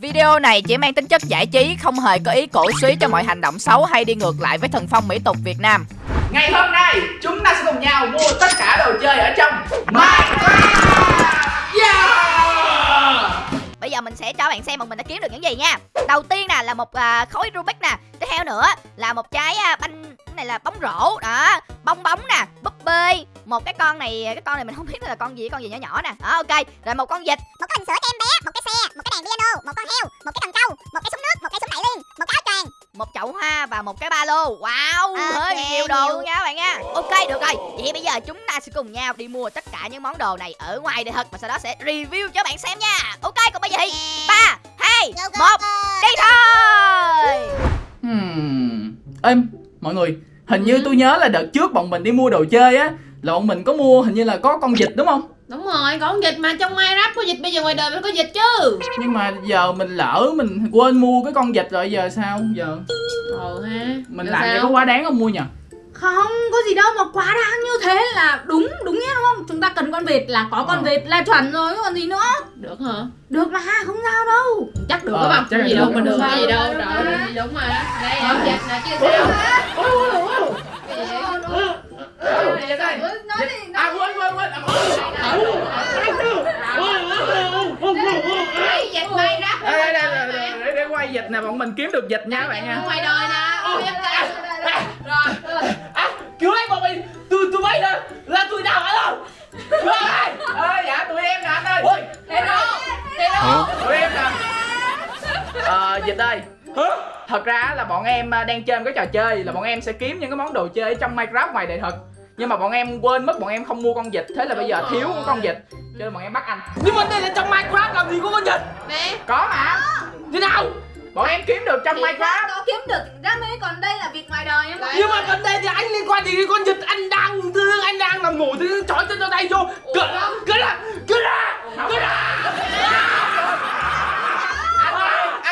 Video này chỉ mang tính chất giải trí, không hề có ý cổ suý cho mọi hành động xấu hay đi ngược lại với thần phong mỹ tục Việt Nam. Ngày hôm nay chúng ta sẽ cùng nhau mua tất cả đồ chơi ở trong Minecraft. Yeah Bây giờ mình sẽ cho bạn xem một mình đã kiếm được những gì nha. Đầu tiên nè là một à, khối Rubik nè. Tiếp theo nữa là một trái à, banh cái này là bóng rổ. Đó bong bóng nè búp bê. Một cái con này cái con này mình không biết là con gì con gì nhỏ nhỏ nè. Đó ok. Rồi một con vịt. một bình sữa cho em bé một cái xe một cái đèn piano một con heo một cái cần câu một cái súng nước một cái súng đẩy liên một cái áo choàng. Một chậu hoa và một cái ba lô. Wow Ok, hơi nhiều đồ luôn nha các bạn nha. Ok được rồi. Vậy bây giờ chúng ta sẽ cùng nhau đi mua tất cả những món đồ này ở ngoài đời thật và sau đó sẽ review cho bạn xem nha. Ok còn bây giờ thì ba hai một đi thôi. Hmm. Êm, mọi người Hình như tôi nhớ là đợt trước bọn mình đi mua đồ chơi á Là bọn mình có mua hình như là có con vịt đúng không? Đúng rồi, con vịt mà trong Minecraft có vịt bây giờ ngoài đời mới có vịt chứ. Nhưng mà giờ mình lỡ mình quên mua cái con vịt rồi giờ sao giờ? Ồ ha Mình Giờ làm vậy có quá đáng không mua nhỉ Không, có gì đâu mà quá đáng như thế là đúng, đúng nghĩa đúng không? Chúng ta cần con vịt là có con Ờ. vịt là chuẩn rồi, còn gì nữa. Được hả? Được mà, không sao đâu. Chắc được Ờ, các bạn là gì được. đâu mà được gì đâu gì đúng mà Đây con vịt nè chứ sao để, quay vịt nè bọn mình kiếm được dịch nha các bạn nha Ngoài đời nè Rồi cứu lấy bọn mình tôi tôi bay lên là tôi nào hả đâu ơi ơi dạ tụi em nè anh ơi ôi Hero Hero tụi em nè ờ dịch ơi thật ra là bọn em đang chơi một cái trò chơi là bọn em sẽ kiếm những cái món đồ chơi ở trong minecraft ngoài đời thật nhưng mà bọn em quên mất bọn em không mua con vịt. Thế là bây giờ thiếu con vịt. Cho nên bọn em bắt anh. Nhưng mà đây là trong minecraft làm gì có con vịt? Nè có mà. Thế nào? Bọn em kiếm được trong minecraft. Nó kiếm được ra mấy còn đây là vịt ngoài đời em Đấy. nhưng mà gần đây thì anh liên quan gì con vịt? Anh đang thương anh đang nằm ngủ thì chói cho tay vô. Cỡ cỡ ra cỡ ra cỡ ra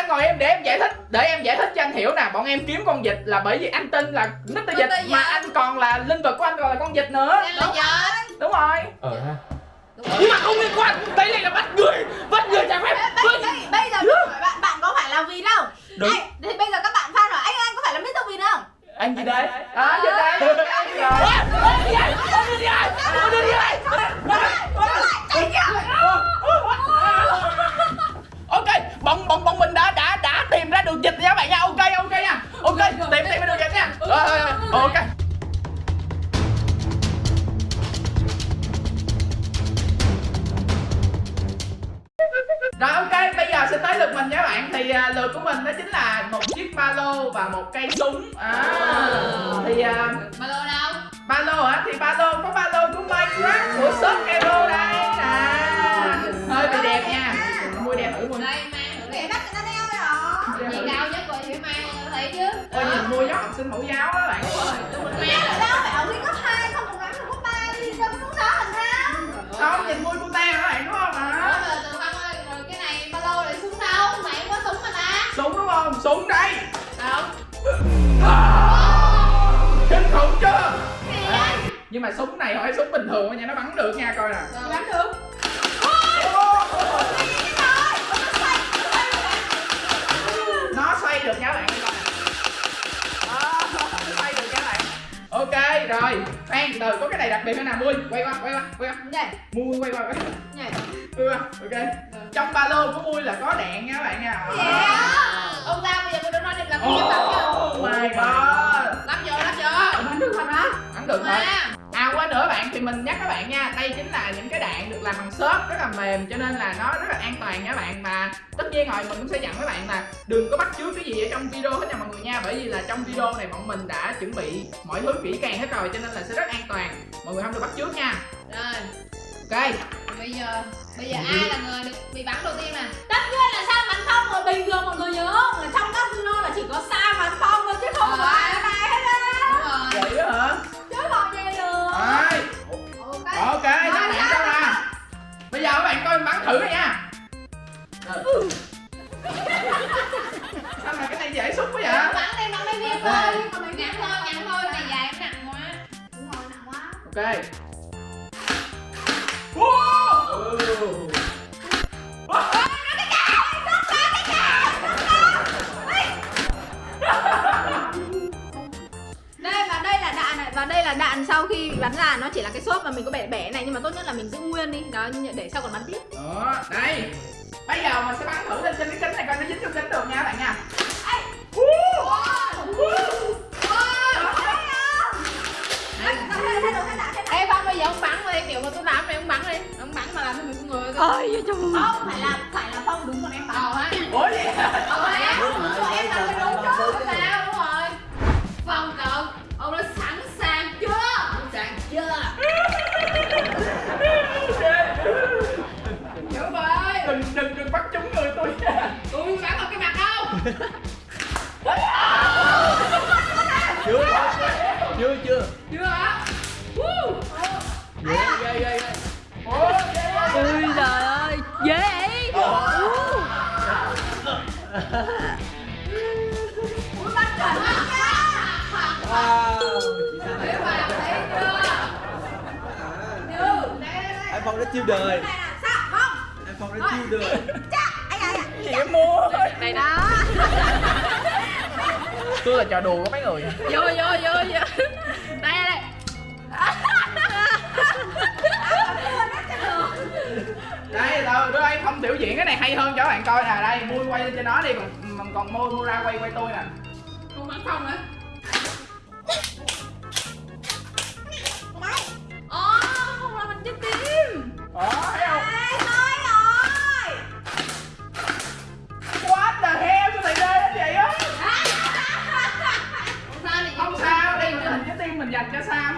anh, anh ngồi em để em giải thích để em giải thích cho anh hiểu nè bọn em kiếm con vịt là bởi vì anh tin là Mr. Vịt Vịt. mà anh còn là linh vật của anh còn là con vịt nữa là vịt đúng rồi ờ ha nhưng mà không liên quan đây này là bắt người bắt người trái phép Bây, bây, bây giờ bạn, bạn có phải là vịt không? Đúng. Anh, thì bây giờ các bạn fan hỏi anh anh có phải là Mr. Vịt không? anh gì đây à vịt đây rồi ok sinh mẫu giáo á bạn Mang Đâu phải học sinh cấp 2, không cùng lắm là cấp 3 đi có lúc đó làm sao? Không, nhìn mua cô ta các bạn đúng không Ủa hả? mà từ ơi, rồi cái này ba lô lại súng đâu? Mày không có súng mà ta Súng đúng không? Súng đây Đâu? Kinh khủng chưa? Đấy. Nhưng mà súng này không phải súng bình thường nha, nó bắn được nha coi nè? Bắn được rồi khoan từ có cái này đặc biệt nữa nè mui? Quay qua quay qua quay qua. Nhảy, mui quay qua quay qua. Nhảy. Quay qua ok. Trong ba lô của mui là có đạn nha các bạn nha. Ông ra bây giờ tôi đã nói định làm cái bắn oh my god. Lắp vô, lắp vô. Bắn được thật hả? Bắn được thật Nữa bạn thì mình nhắc các bạn nha. Đây chính là những cái đạn được làm bằng xốp rất là mềm Cho nên là nó rất là an toàn nha các bạn. Mà tất nhiên rồi mình cũng sẽ dặn các bạn là Đừng có bắt chước cái gì ở trong video hết nha mọi người nha. Bởi vì là trong video này bọn mình đã chuẩn bị mọi thứ kỹ càng hết rồi Cho nên là sẽ rất an toàn. Mọi người không được bắt chước nha. Rồi, Ok. Bây giờ Bây giờ ai là người được bị bắn đầu tiên nè? Tất nhiên là Sa Bắn Phong rồi bình thường mọi người nhớ là trong video là chỉ có Sa Bắn Phong thôi chứ không Ờ. có ai này hết á. Đúng rồi. Vậy đó hả bắn là nó chỉ là cái xốp mà mình có bẻ bẻ này nhưng mà tốt nhất là mình giữ nguyên đi. Đó để sau còn bắn tiếp. Đó đây. Bây giờ mình sẽ bắn thử lên trên cái kính này coi nó dính trong kính được nha các bạn nha. Ê! Phong bây giờ ông bắn đi, kiểu mà tôi làm này ông bắn đi. Ông bắn mà làm cho mình con người ơi trời không phải là chưa chưa chưa Chưa. Hả? Woo! ghê ghê ghê ghê ủa ôi trời ơi dễ chưa? Chưa, đây đây đây. iPhone đã chiêu đời. iPhone đã chiêu đời gì em mua. Đây đó. Tôi là trò đùa của mấy người. Vô vô vô vô. Đây đây đây. Rồi đứa anh không biểu diễn cái này hay hơn cho các bạn coi nè. Đây mui quay lên cho nó đi còn còn mui mua ra quay quay tôi nè. Không bắn Phong hả?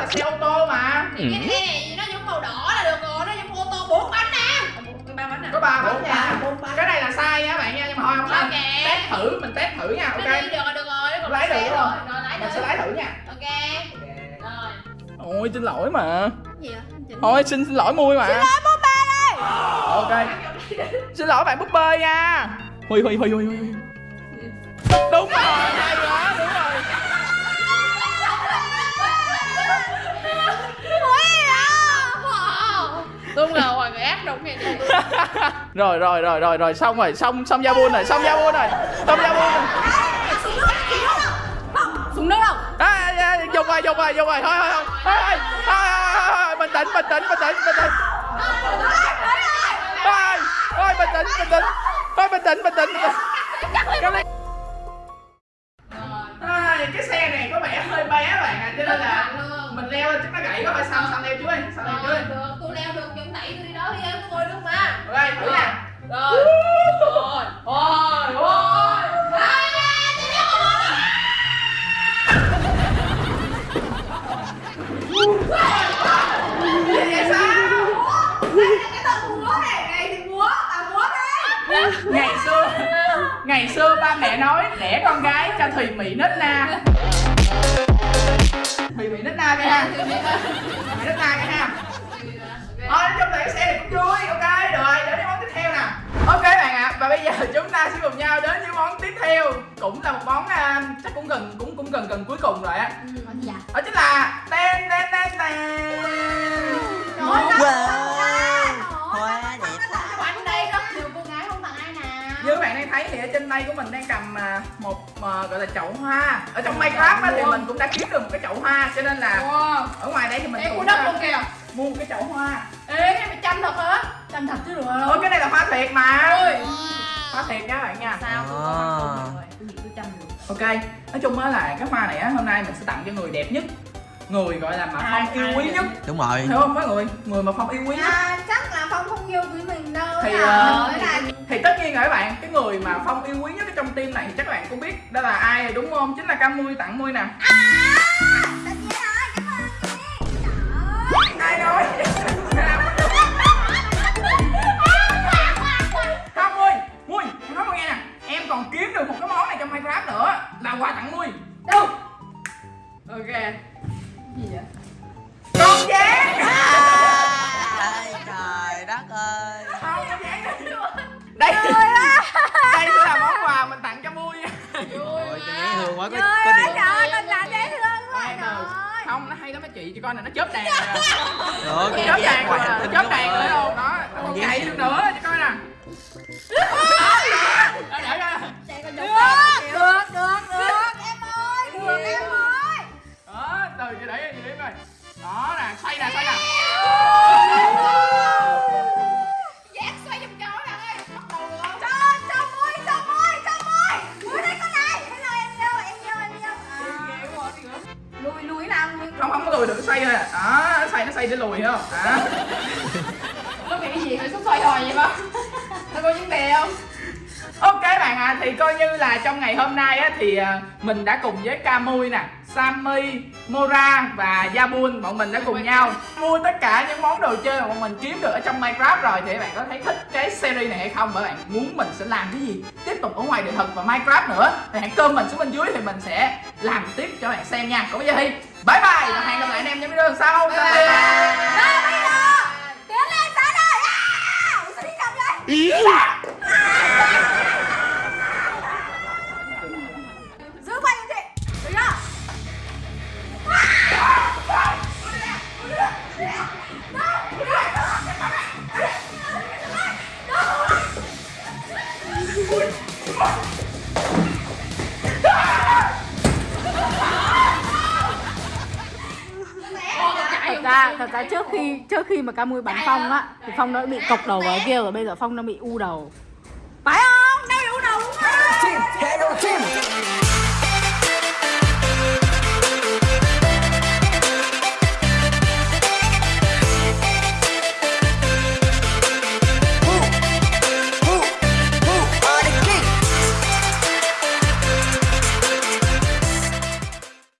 là xe ô tô mà. Thì cái xe này nó giống màu đỏ là được rồi, nó giống ô tô bốn bánh nè ba bánh nè có ba bánh nha. cái này là sai nha bạn nha nhưng mà thôi không sao Ok. test thử mình test thử nha Nó ok đi được rồi, được rồi, nó còn Lái được rồi, rồi lái mình sẽ lái thử nha. Ok. Rồi. Ôi xin lỗi mà. Gì thôi xin xin lỗi mui mà. Xin lỗi búp bê đây. Ok. Xin lỗi bạn búp bê nha. Hui hui hui hui hui đúng rồi hay quá Đúng là hoài người ác đúng ngày Rồi rồi rồi rồi rồi xong rồi xong xong ra buôn rồi xong ra buôn rồi xong ra buôn xuống nước đâu xuống nước đâu Dùng rồi dùng rồi dùng rồi thôi thôi thôi thôi Bình tĩnh bình tĩnh bình tĩnh bình tĩnh. Thôi thôi bình tĩnh bình tĩnh Thôi bình tĩnh bình tĩnh Cái xe này có vẻ hơi bé bạn à cho nên là mình leo lên chắc nó gãy có phải sao sao leo trước đi sao leo trước Rồi, đi được, tôi leo được, chân đẩy tôi đi đó đi em, ngồi được mà. Ok thử nha Rồi. Rồi. Rồi Rồi. Ngày xưa ngày xưa ba mẹ nói đẻ con gái cho thùy mị nết na mị nết na cái ha. Mị nết na cái ha. Thôi nói chung là cái xe này cũng vui ok rồi đến với món tiếp theo nè. Ok bạn ạ và bây giờ chúng ta sẽ cùng nhau đến với món tiếp theo cũng là một món à, chắc cũng gần cũng cũng gần gần cuối cùng rồi á. Con gì ạ đó chính là ten ten ten ten thì ở trên tay của mình đang cầm à, một à, gọi là chậu hoa. Ở trong Minecraft thì mình cũng đã kiếm được một cái chậu hoa cho nên là Wow. ở ngoài đây thì mình cũng đất luôn kìa. mua một cái chậu hoa. Ê, cái mày chăm thật hả? chăm thật chứ được ôi cái này là hoa thiệt mà. Ôi. Hoa thiệt nha các bạn nha. Sao tôi có không? rồi tôi nghĩ tôi chăm được. Ok nói chung á là cái hoa này á hôm nay mình sẽ tặng cho người đẹp nhất. Người gọi là mà phong yêu quý nhất. Đúng rồi. Hiểu không? Mấy người người mà phong yêu quý nhất yêu quý mình đâu thì nào. ờ, Với lại thì tất nhiên rồi các bạn cái người mà phong yêu quý nhất ở trong team này thì chắc các bạn cũng biết đó là ai đúng không? Chính là cam mui tặng mui nè. Ai nói? Không mui mui em nói mui nghe nè. Em còn kiếm được một cái món này trong minecraft nữa là quà tặng mui chị con này nó chớp đèn rồi. Được, nó chớp đèn rồi nó chớp đèn rồi luôn đó còn Dễ chạy được nữa cho coi nè. Đó, để ra. Được, được, được, được, em ơi, được em ơi. đó từ chị để chị điểm rồi đó nè xoay nè xoay nè lùi được nó xoay à đó nó xoay nó xoay để lùi không đó Có nghĩ gì phải xúc xoay hồi vậy không? Nó có vấn đề không? Ok bạn à, thì coi như là trong ngày hôm nay á, thì à, mình đã cùng với Camui nè, Sammy, Mora và Yabun bọn mình đã cùng nhau mua tất cả những món đồ chơi mà bọn mình kiếm được ở trong Minecraft rồi thì các bạn có thấy thích cái series này hay không? Và bạn muốn mình sẽ làm cái gì tiếp tục ở ngoài đời thực và Minecraft nữa thì hãy comment xuống bên dưới thì mình sẽ làm tiếp cho bạn xem nha. Còn bây giờ thì bye bye và hẹn gặp lại anh em trong video sau. Bye bye. Ba, bây giờ. Tiến lên, sáng đời À, sao đi chậm vậy? đã trước khi trước khi mà ca Camui bắn Phong á, thì Phong nó bị cộc đầu vào kia rồi, bây giờ Phong nó bị u đầu. Phải không? Đây u đầu đúng không?